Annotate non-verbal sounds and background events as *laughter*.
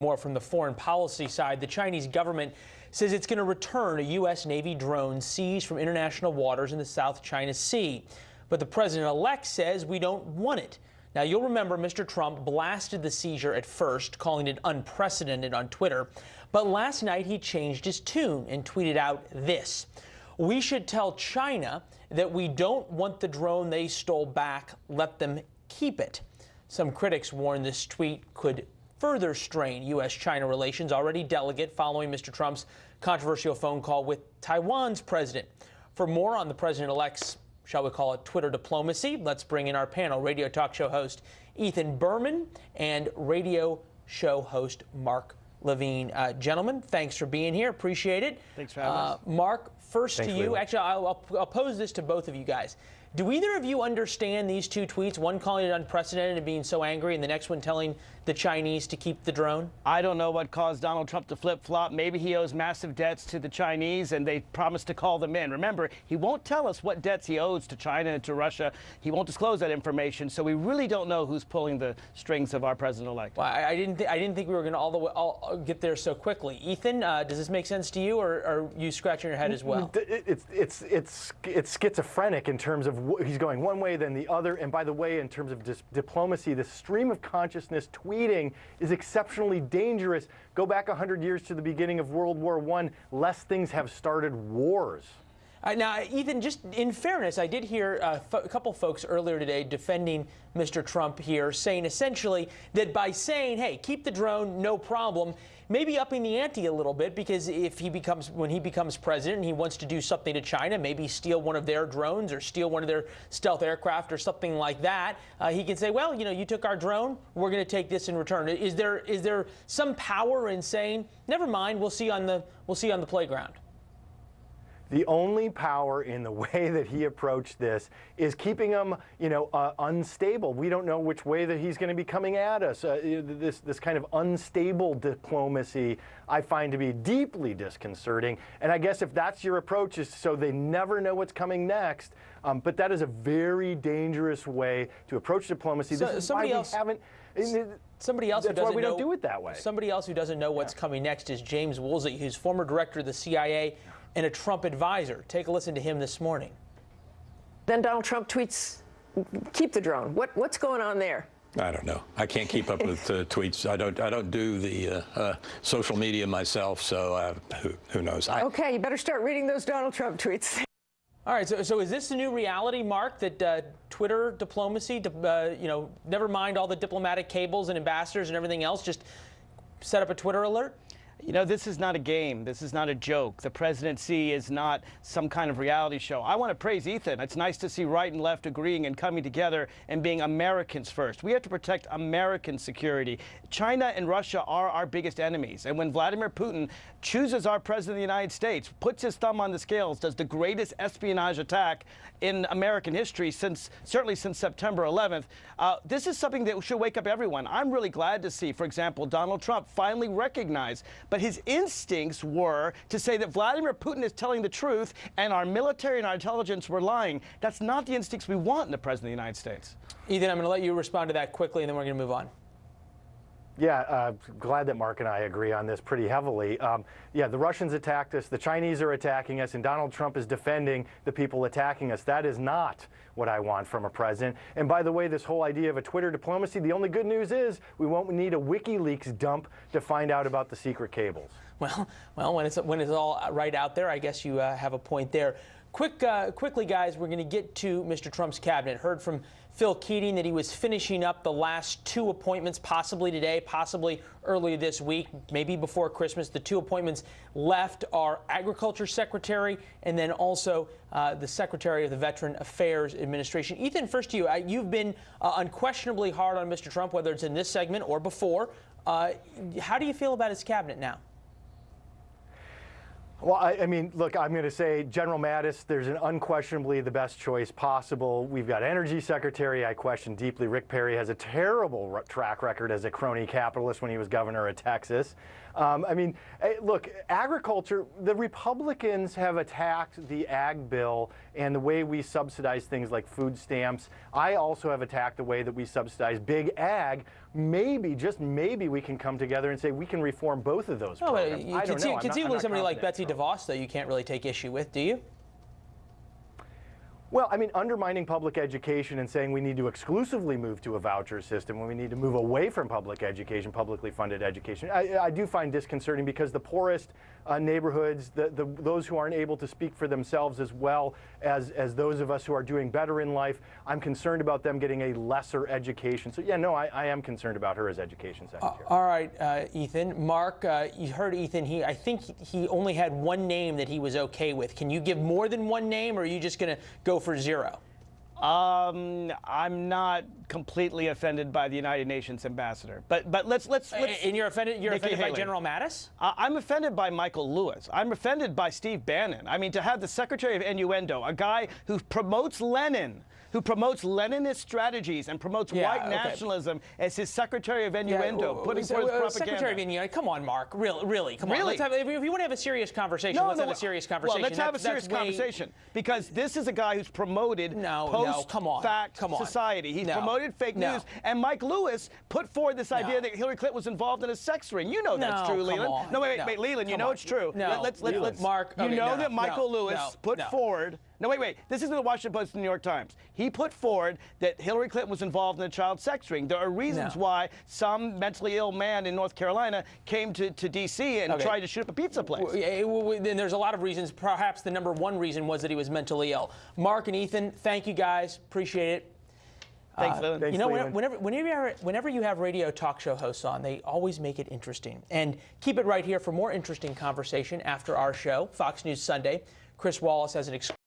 More from the foreign policy side, the Chinese government says it's going to return a U.S. Navy drone seized from international waters in the South China Sea. But the president-elect says we don't want it. Now, you'll remember Mr. Trump blasted the seizure at first, calling it unprecedented on Twitter. But last night he changed his tune and tweeted out this. We should tell China that we don't want the drone they stole back. Let them keep it. Some critics warn this tweet could further strain U.S.-China relations, already delicate following Mr. Trump's controversial phone call with Taiwan's president. For more on the president-elect's, shall we call it, Twitter diplomacy, let's bring in our panel, radio talk show host Ethan Bearman and radio show host Mark Levine. Uh, gentlemen, thanks for being here. Appreciate it. Thanks for having uh, us. Mark, first thanks to you. Actually, I'll, I'll, I'll pose this to both of you guys. Do either of you understand these two tweets? One calling it unprecedented and being so angry, and the next one telling the Chinese to keep the drone? I don't know what caused Donald Trump to flip flop. Maybe he owes massive debts to the Chinese, and they promised to call them in. Remember, he won't tell us what debts he owes to China and to Russia. He won't disclose that information, so we really don't know who's pulling the strings of our president-elect. Well, I, I, didn't. I didn't think we were going to all the way all, get there so quickly. Ethan, uh, does this make sense to you, or are you scratching your head as well? It's it's it's it's schizophrenic in terms of he's going one way then the other. And by the way, in terms of diplomacy, the stream of consciousness tweeting is exceptionally dangerous. Go back 100 years to the beginning of World War I, less things have started wars. Uh, now, Ethan, just in fairness, I did hear uh, a couple folks earlier today defending Mr. Trump here, saying essentially that by saying, hey, keep the drone, no problem, maybe upping the ante a little bit because if he becomes, when he becomes president and he wants to do something to China, maybe steal one of their drones or steal one of their stealth aircraft or something like that, uh, he can say, well, you know, you took our drone, we're going to take this in return. Is there, is there some power in saying, never mind, we'll see on the, we'll see on the playground? The only power in the *laughs* way that he approached this is keeping him, you know, uh, unstable. We don't know which way that he's going to be coming at us. Uh, this, this kind of unstable diplomacy I find to be deeply disconcerting. And I guess if that's your approach is so they never know what's coming next, um, but that is a very dangerous way to approach diplomacy. So, this is why else, we haven't. Somebody else That's who doesn't why we know, don't do it that way. Somebody else who doesn't know what's yeah. coming next is James Woolsey, who's former director of the CIA and a Trump advisor. Take a listen to him this morning. Then Donald Trump tweets, keep the drone. What, what's going on there? I don't know. I can't keep up with uh, tweets. I don't. I don't do the uh, uh, social media myself, so uh, who, who knows? I, okay, you better start reading those Donald Trump tweets. *laughs* All right. So, so is this the new reality, Mark? That uh, Twitter diplomacy, uh, you know, never mind all the diplomatic cables and ambassadors and everything else, just set up a Twitter alert? You know, this is not a game. This is not a joke. The presidency is not some kind of reality show. I want to praise Ethan. It's nice to see right and left agreeing and coming together and being Americans first. We have to protect American security. China and Russia are our biggest enemies. And when Vladimir Putin chooses our president of the United States, puts his thumb on the scales, does the greatest espionage attack in American history since, certainly since September 11th, uh, this is something that should wake up everyone. I'm really glad to see, for example, Donald Trump finally recognize but his instincts were to say that Vladimir Putin is telling the truth and our military and our intelligence were lying. That's not the instincts we want in the President of the United States. Ethan, I'm going to let you respond to that quickly, and then we're going to move on. Yeah, uh, glad that Mark and I agree on this pretty heavily. Um, yeah, the Russians attacked us, the Chinese are attacking us, and Donald Trump is defending the people attacking us. That is not what I want from a president. And by the way, this whole idea of a Twitter diplomacy, the only good news is we won't need a WikiLeaks dump to find out about the secret cables. Well, *laughs* well, when it's when it's all right out there, I guess you uh, have a point there. Quick, uh, quickly, guys, we're going to get to Mr. Trump's cabinet. Heard from Phil Keating that he was finishing up the last two appointments, possibly today, possibly early this week, maybe before Christmas. The two appointments left are Agriculture Secretary and then also uh, the Secretary of the Veteran Affairs Administration. Ethan, first to you. You've been uh, unquestionably hard on Mr. Trump, whether it's in this segment or before. Uh, how do you feel about his cabinet now? Well, I, I, mean, look, I'm going to say General Mattis, there's an unquestionably the best choice possible. We've got Energy Secretary I question deeply. Rick Perry has a terrible track record as a crony capitalist when he was governor of Texas. Um, I mean, eh, look, agriculture, the Republicans have attacked the ag bill and the way we subsidize things like food stamps. I also have attacked the way that we subsidize big ag maybe, just maybe, we can come together and say we can reform both of those but programs. you I don't know. I'm not- I'm conceivably somebody like Betsy. DeVos, though, you can't really take issue with, do you? Well, I mean, undermining public education and saying we need to exclusively move to a voucher system when we need to move away from public education, publicly funded education, I, I do find disconcerting because the poorest uh, neighborhoods, the, the, those who aren't able to speak for themselves as well as, as those of us who are doing better in life, I'm concerned about them getting a lesser education. So, yeah, no, I, I am concerned about her as education secretary. All right, uh, Ethan. Mark, uh, you heard Ethan. He, I think he only had one name that he was okay with. Can you give more than one name, or are you just going to go for zero? Um, I'm not completely offended by the United Nations ambassador, but but let's let's, let's and you're offended. You're Nikki offended by General Mattis. Uh, I'm offended by Michael Lewis. I'm offended by Steve Bannon. I mean, to have the Secretary of Innuendo, a guy who promotes Lenin, who promotes Leninist strategies and promotes Yeah, white okay. nationalism as his Secretary of Innuendo, Yeah, putting forth uh, propaganda. Secretary of India, come on, Mark. Really, really, come on. Really? Let's have, if, you want to have a serious conversation, no, let's no, have a serious conversation. Well, let's have a serious that's way- conversation because this is a guy who's promoted No, no, come on, fact come on. society. He's No, promoted fake no. news, and Mike Lewis put forward this idea that Hillary Clinton was involved in a sex ring. You know that's true, Leland. on. No, wait, wait, No, wait, Leland. You know on. it's true. No, Let, let's let's, let's Mark, You know no, that Michael Lewis put forward. No, wait, wait. This is in the Washington Post and New York Times. He put forward that Hillary Clinton was involved in a child sex ring. There are reasons No. why some mentally ill man in North Carolina came to, to D.C. and Okay. tried to shoot up a pizza place. Well, yeah, well, well, Then there's a lot of reasons. Perhaps the number one reason was that he was mentally ill. Mark and Ethan, thank you guys. Appreciate it. Thanks, uh, Leland. Thanks, you know, Leland. whenever, whenever, you have, whenever you have radio talk show hosts on, they always make it interesting. And keep it right here for more interesting conversation after our show, Fox News Sunday. Chris Wallace has an exclusive.